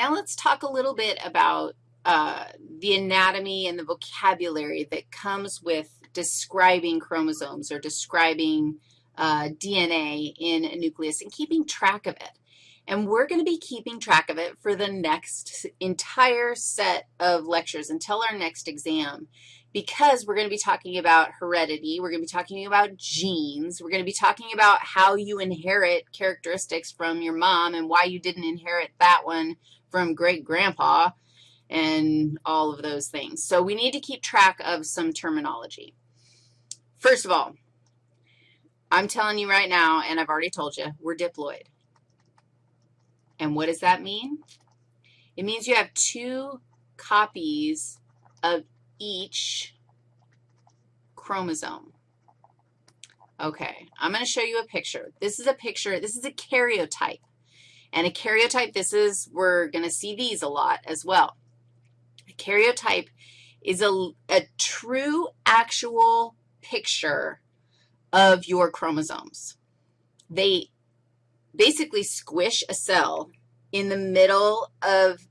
Now let's talk a little bit about uh, the anatomy and the vocabulary that comes with describing chromosomes or describing uh, DNA in a nucleus and keeping track of it. And we're going to be keeping track of it for the next entire set of lectures until our next exam because we're going to be talking about heredity, we're going to be talking about genes, we're going to be talking about how you inherit characteristics from your mom and why you didn't inherit that one from great-grandpa and all of those things. So we need to keep track of some terminology. First of all, I'm telling you right now, and I've already told you, we're diploid. And what does that mean? It means you have two copies of each chromosome. Okay, I'm going to show you a picture. This is a picture. This is a karyotype. And a karyotype, this is, we're going to see these a lot as well. A karyotype is a, a true, actual picture of your chromosomes. They basically squish a cell in the middle of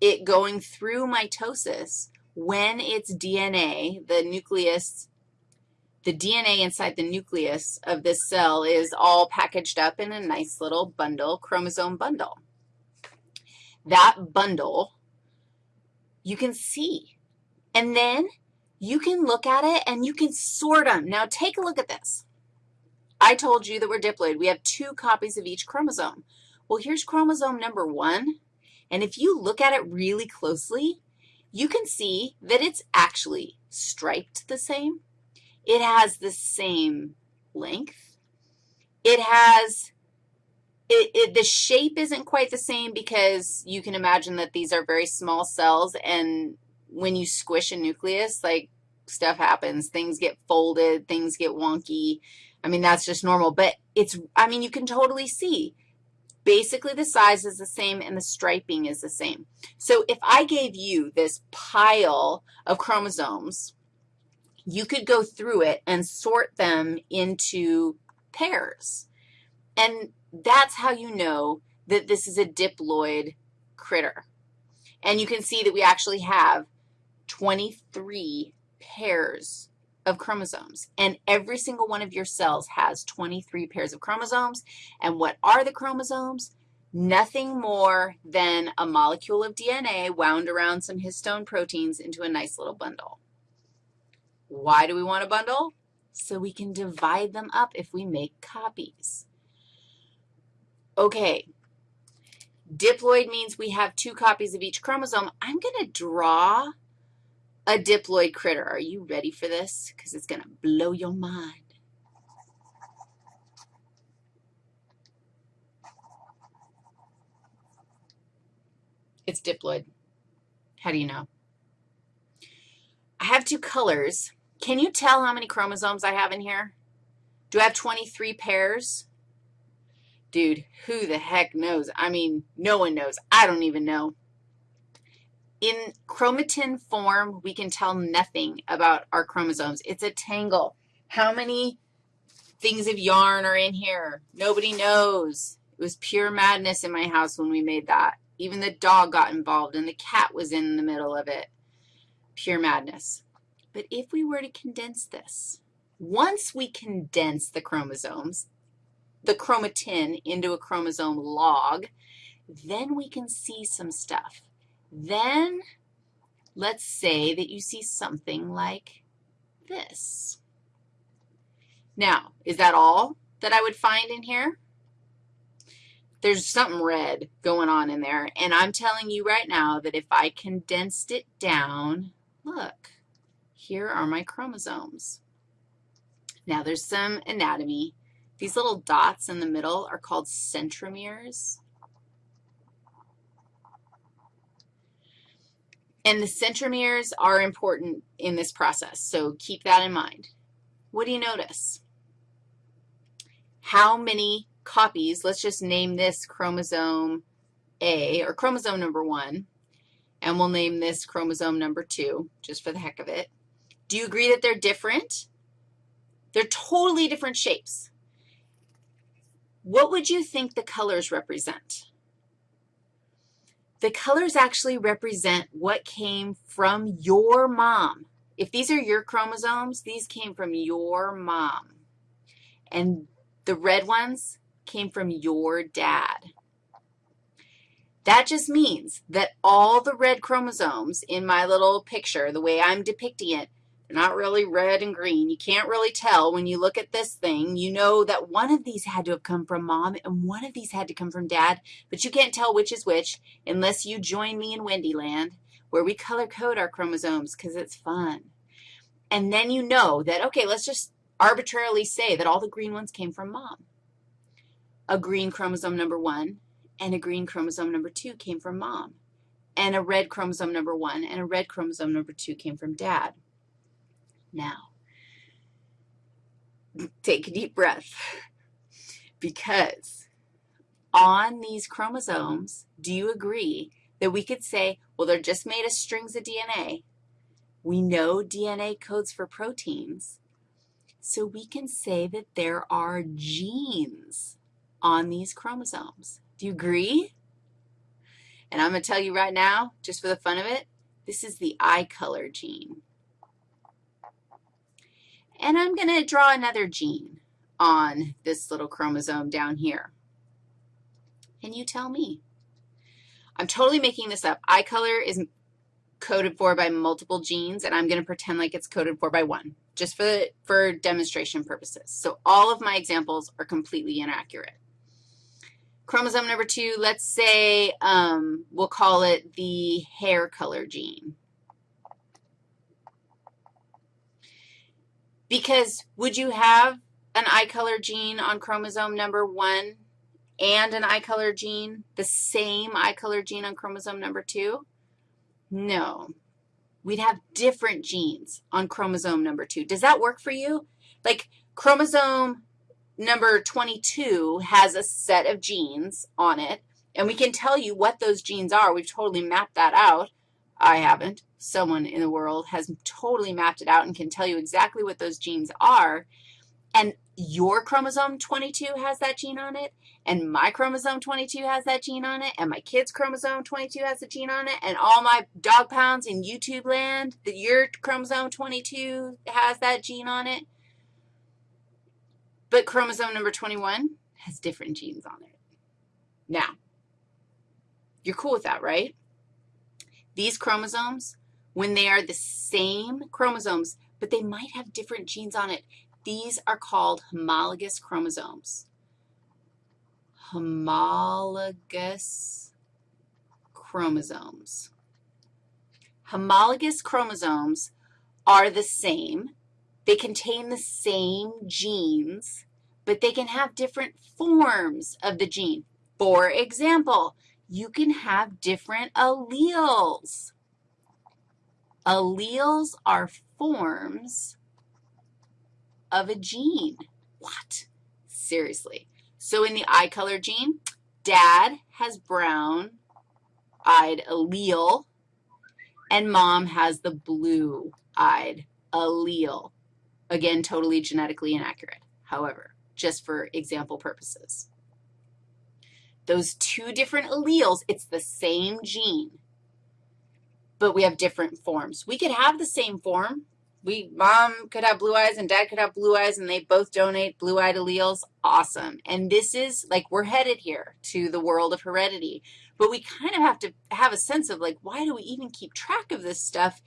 it going through mitosis when its DNA, the nucleus, the DNA inside the nucleus of this cell is all packaged up in a nice little bundle, chromosome bundle. That bundle you can see. And then you can look at it and you can sort them. Now, take a look at this. I told you that we're diploid. We have two copies of each chromosome. Well, here's chromosome number one, and if you look at it really closely, you can see that it's actually striped the same. It has the same length. It has, it, it, the shape isn't quite the same because you can imagine that these are very small cells, and when you squish a nucleus, like stuff happens. Things get folded, things get wonky. I mean, that's just normal. But it's, I mean, you can totally see Basically, the size is the same and the striping is the same. So if I gave you this pile of chromosomes, you could go through it and sort them into pairs. And that's how you know that this is a diploid critter. And you can see that we actually have 23 pairs of chromosomes, and every single one of your cells has 23 pairs of chromosomes. And what are the chromosomes? Nothing more than a molecule of DNA wound around some histone proteins into a nice little bundle. Why do we want a bundle? So we can divide them up if we make copies. Okay, diploid means we have two copies of each chromosome. I'm going to draw a diploid critter. Are you ready for this? Because it's going to blow your mind. It's diploid. How do you know? I have two colors. Can you tell how many chromosomes I have in here? Do I have 23 pairs? Dude, who the heck knows? I mean, no one knows. I don't even know. In chromatin form, we can tell nothing about our chromosomes. It's a tangle. How many things of yarn are in here? Nobody knows. It was pure madness in my house when we made that. Even the dog got involved, and the cat was in the middle of it. Pure madness. But if we were to condense this, once we condense the chromosomes, the chromatin into a chromosome log, then we can see some stuff. Then let's say that you see something like this. Now, is that all that I would find in here? There's something red going on in there, and I'm telling you right now that if I condensed it down, look, here are my chromosomes. Now, there's some anatomy. These little dots in the middle are called centromeres. And the centromeres are important in this process, so keep that in mind. What do you notice? How many copies, let's just name this chromosome A, or chromosome number 1, and we'll name this chromosome number 2, just for the heck of it. Do you agree that they're different? They're totally different shapes. What would you think the colors represent? The colors actually represent what came from your mom. If these are your chromosomes, these came from your mom. And the red ones came from your dad. That just means that all the red chromosomes in my little picture, the way I'm depicting it, they're not really red and green. You can't really tell when you look at this thing. You know that one of these had to have come from mom and one of these had to come from dad, but you can't tell which is which unless you join me in Wendy Land where we color code our chromosomes because it's fun. And then you know that, okay, let's just arbitrarily say that all the green ones came from mom. A green chromosome number one and a green chromosome number 2 came from mom, and a red chromosome number 1 and a red chromosome number 2 came from dad. Now, take a deep breath because on these chromosomes, do you agree that we could say, well, they're just made of strings of DNA. We know DNA codes for proteins, so we can say that there are genes on these chromosomes. Do you agree? And I'm going to tell you right now, just for the fun of it, this is the eye color gene. And I'm going to draw another gene on this little chromosome down here. And you tell me. I'm totally making this up. Eye color is coded for by multiple genes, and I'm going to pretend like it's coded for by one, just for, for demonstration purposes. So all of my examples are completely inaccurate. Chromosome number two, let's say um, we'll call it the hair color gene. Because would you have an eye color gene on chromosome number one and an eye color gene, the same eye color gene on chromosome number two? No. We'd have different genes on chromosome number two. Does that work for you? Like chromosome number 22 has a set of genes on it, and we can tell you what those genes are. We've totally mapped that out. I haven't. Someone in the world has totally mapped it out and can tell you exactly what those genes are. And your chromosome 22 has that gene on it, and my chromosome 22 has that gene on it, and my kid's chromosome 22 has a gene on it, and all my dog pounds in YouTube land, that your chromosome 22 has that gene on it. But chromosome number 21 has different genes on it. Now, you're cool with that, right? These chromosomes, when they are the same chromosomes, but they might have different genes on it, these are called homologous chromosomes. Homologous chromosomes. Homologous chromosomes are the same, they contain the same genes, but they can have different forms of the gene. For example, you can have different alleles. Alleles are forms of a gene. What? Seriously. So in the eye color gene, dad has brown-eyed allele, and mom has the blue-eyed allele. Again, totally genetically inaccurate, however, just for example purposes. Those two different alleles, it's the same gene, but we have different forms. We could have the same form. We, mom could have blue eyes and dad could have blue eyes, and they both donate blue-eyed alleles. Awesome. And this is, like, we're headed here to the world of heredity. But we kind of have to have a sense of, like, why do we even keep track of this stuff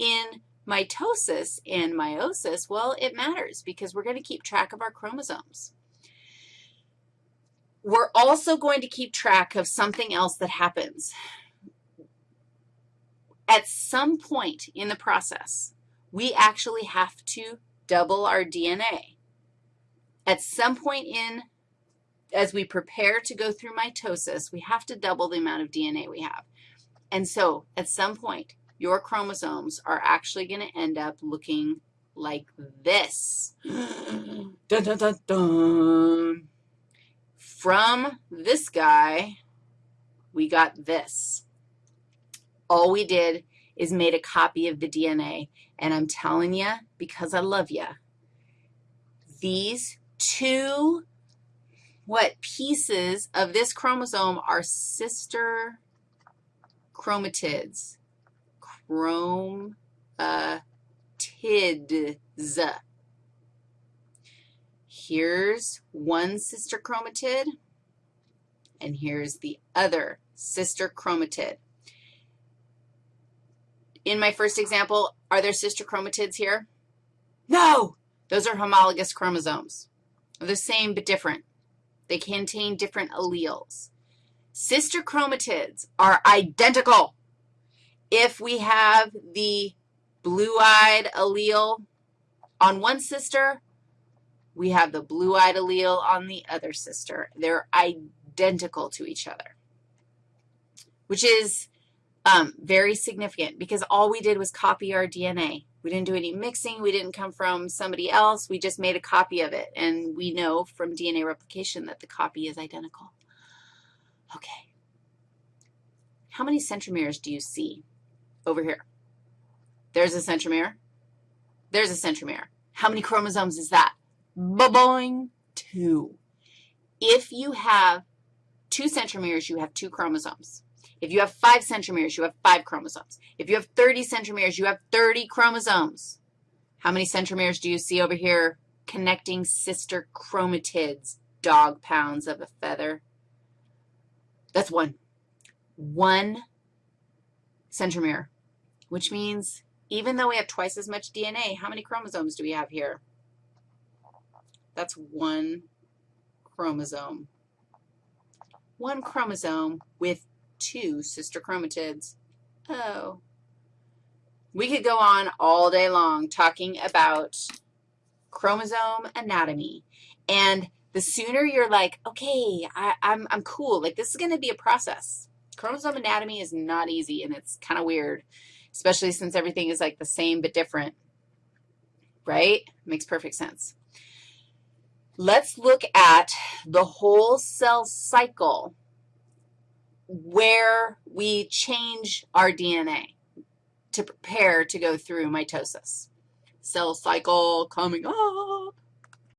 in Mitosis and meiosis, well, it matters because we're going to keep track of our chromosomes. We're also going to keep track of something else that happens. At some point in the process, we actually have to double our DNA. At some point in, as we prepare to go through mitosis, we have to double the amount of DNA we have. And so at some point, your chromosomes are actually going to end up looking like this. dun, dun, dun, dun. From this guy, we got this. All we did is made a copy of the DNA, and I'm telling you, because I love you, these two, what, pieces of this chromosome are sister chromatids. Chromatids. Uh, here's one sister chromatid, and here's the other sister chromatid. In my first example, are there sister chromatids here? No. Those are homologous chromosomes. They're the same but different. They contain different alleles. Sister chromatids are identical. If we have the blue-eyed allele on one sister, we have the blue-eyed allele on the other sister. They're identical to each other, which is um, very significant because all we did was copy our DNA. We didn't do any mixing. We didn't come from somebody else. We just made a copy of it, and we know from DNA replication that the copy is identical. Okay. How many centromeres do you see over here? There's a centromere. There's a centromere. How many chromosomes is that? Ba-boing, two. If you have two centromeres, you have two chromosomes. If you have five centromeres, you have five chromosomes. If you have 30 centromeres, you have 30 chromosomes. How many centromeres do you see over here connecting sister chromatids, dog pounds of a feather? That's one. One centromere, which means even though we have twice as much DNA, how many chromosomes do we have here? That's one chromosome. One chromosome with two sister chromatids. Oh. We could go on all day long talking about chromosome anatomy. And the sooner you're like, okay, I, am I'm, I'm cool, like this is going to be a process. Chromosome anatomy is not easy, and it's kind of weird, especially since everything is like the same but different, right? Makes perfect sense. Let's look at the whole cell cycle where we change our DNA to prepare to go through mitosis. Cell cycle coming up.